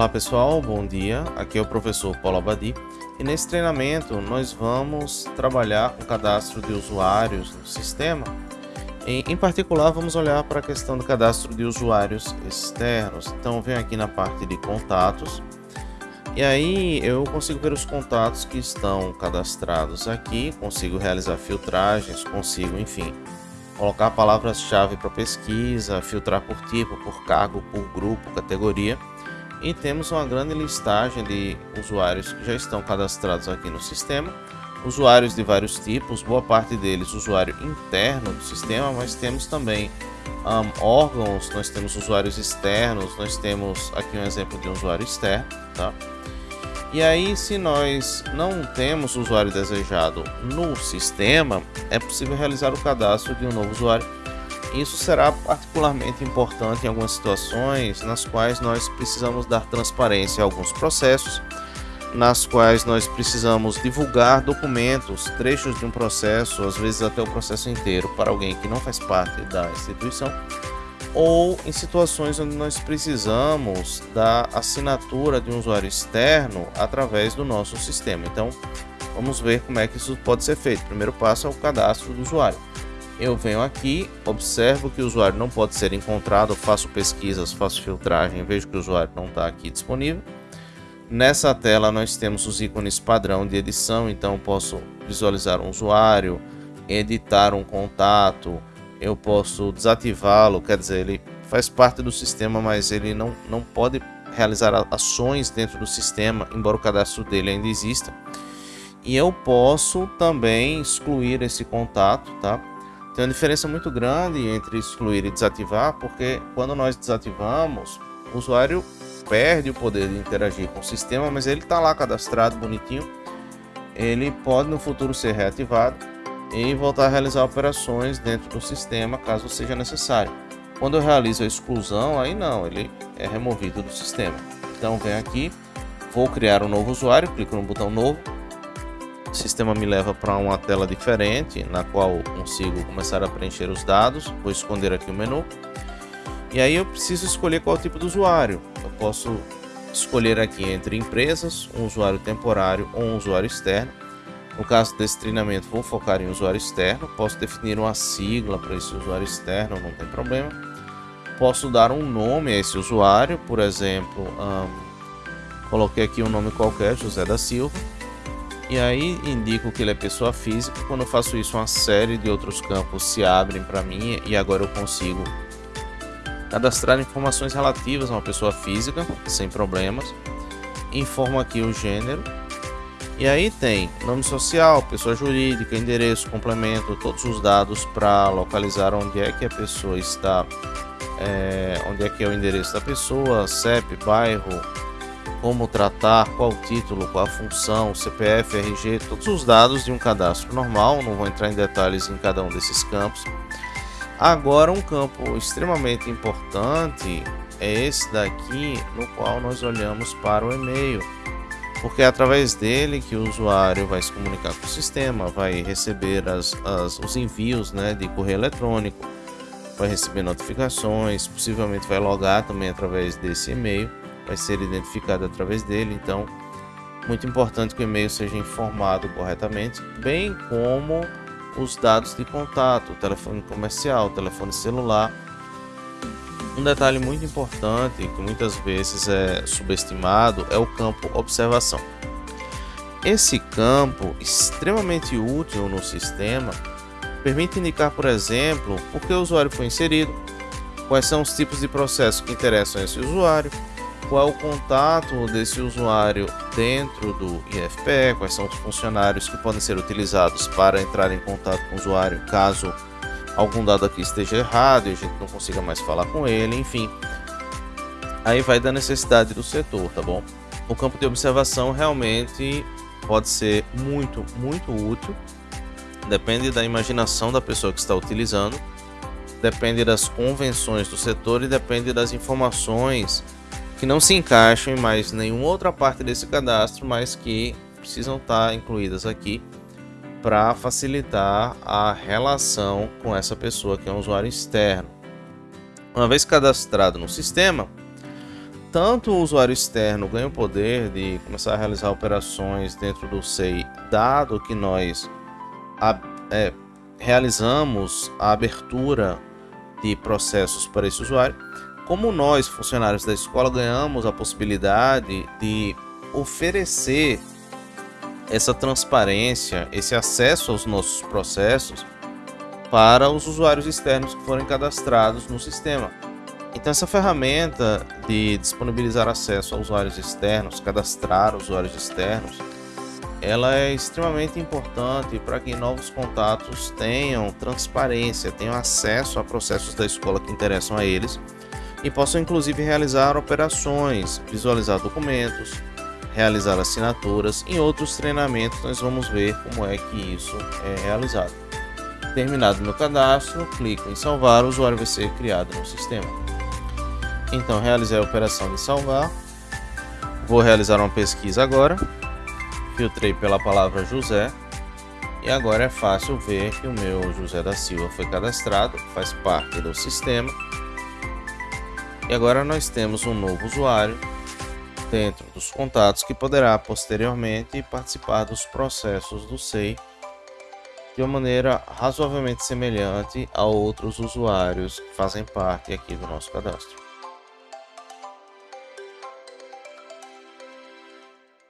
Olá pessoal, bom dia. Aqui é o professor Paulo Abadi e nesse treinamento nós vamos trabalhar com cadastro de usuários no sistema. E, em particular, vamos olhar para a questão do cadastro de usuários externos. Então, venho aqui na parte de contatos e aí eu consigo ver os contatos que estão cadastrados aqui, consigo realizar filtragens, consigo, enfim, colocar palavras-chave para pesquisa, filtrar por tipo, por cargo, por grupo, categoria e temos uma grande listagem de usuários que já estão cadastrados aqui no sistema. Usuários de vários tipos, boa parte deles usuário interno do sistema, mas temos também um, órgãos, nós temos usuários externos, nós temos aqui um exemplo de um usuário externo, tá? E aí, se nós não temos o usuário desejado no sistema, é possível realizar o cadastro de um novo usuário isso será particularmente importante em algumas situações nas quais nós precisamos dar transparência a alguns processos, nas quais nós precisamos divulgar documentos, trechos de um processo, às vezes até o processo inteiro, para alguém que não faz parte da instituição, ou em situações onde nós precisamos da assinatura de um usuário externo através do nosso sistema. Então, vamos ver como é que isso pode ser feito. O primeiro passo é o cadastro do usuário eu venho aqui, observo que o usuário não pode ser encontrado, faço pesquisas, faço filtragem, vejo que o usuário não está aqui disponível. Nessa tela nós temos os ícones padrão de edição, então posso visualizar um usuário, editar um contato, eu posso desativá-lo, quer dizer, ele faz parte do sistema, mas ele não, não pode realizar ações dentro do sistema, embora o cadastro dele ainda exista. E eu posso também excluir esse contato, tá? Tem uma diferença muito grande entre excluir e desativar, porque quando nós desativamos, o usuário perde o poder de interagir com o sistema, mas ele está lá cadastrado bonitinho. Ele pode no futuro ser reativado e voltar a realizar operações dentro do sistema, caso seja necessário. Quando eu realizo a exclusão, aí não, ele é removido do sistema. Então vem aqui, vou criar um novo usuário, clico no botão novo, o sistema me leva para uma tela diferente, na qual consigo começar a preencher os dados. Vou esconder aqui o menu. E aí eu preciso escolher qual tipo de usuário. Eu posso escolher aqui entre empresas, um usuário temporário ou um usuário externo. No caso desse treinamento, vou focar em usuário externo. Posso definir uma sigla para esse usuário externo, não tem problema. Posso dar um nome a esse usuário, por exemplo, um, coloquei aqui um nome qualquer, José da Silva e aí indico que ele é pessoa física. Quando eu faço isso, uma série de outros campos se abrem para mim e agora eu consigo cadastrar informações relativas a uma pessoa física sem problemas. Informo aqui o gênero. E aí tem nome social, pessoa jurídica, endereço, complemento, todos os dados para localizar onde é que a pessoa está, é, onde é que é o endereço da pessoa, CEP, bairro, como tratar, qual título, qual função, CPF, RG, todos os dados de um cadastro normal, não vou entrar em detalhes em cada um desses campos. Agora um campo extremamente importante é esse daqui, no qual nós olhamos para o e-mail, porque é através dele que o usuário vai se comunicar com o sistema, vai receber as, as, os envios né, de correio eletrônico, vai receber notificações, possivelmente vai logar também através desse e-mail vai ser identificado através dele. Então, muito importante que o e-mail seja informado corretamente, bem como os dados de contato, telefone comercial, telefone celular. Um detalhe muito importante que muitas vezes é subestimado é o campo observação. Esse campo, extremamente útil no sistema, permite indicar, por exemplo, por que o usuário foi inserido, quais são os tipos de processos que interessam a esse usuário, qual é o contato desse usuário dentro do IFPE, quais são os funcionários que podem ser utilizados para entrar em contato com o usuário caso algum dado aqui esteja errado e a gente não consiga mais falar com ele, enfim. Aí vai da necessidade do setor, tá bom? O campo de observação realmente pode ser muito, muito útil. Depende da imaginação da pessoa que está utilizando, depende das convenções do setor e depende das informações que não se encaixam em mais nenhuma outra parte desse cadastro, mas que precisam estar incluídas aqui para facilitar a relação com essa pessoa que é um usuário externo. Uma vez cadastrado no sistema, tanto o usuário externo ganha o poder de começar a realizar operações dentro do SEI, dado que nós é, realizamos a abertura de processos para esse usuário, como nós, funcionários da escola, ganhamos a possibilidade de oferecer essa transparência, esse acesso aos nossos processos para os usuários externos que forem cadastrados no sistema. Então essa ferramenta de disponibilizar acesso a usuários externos, cadastrar usuários externos, ela é extremamente importante para que novos contatos tenham transparência, tenham acesso a processos da escola que interessam a eles e possam inclusive realizar operações, visualizar documentos, realizar assinaturas. Em outros treinamentos nós vamos ver como é que isso é realizado. Terminado meu cadastro, clico em salvar, o usuário vai ser criado no sistema. Então realizei a operação de salvar. Vou realizar uma pesquisa agora. Filtrei pela palavra José. E agora é fácil ver que o meu José da Silva foi cadastrado, faz parte do sistema. E agora nós temos um novo usuário dentro dos contatos que poderá posteriormente participar dos processos do SEI de uma maneira razoavelmente semelhante a outros usuários que fazem parte aqui do nosso cadastro.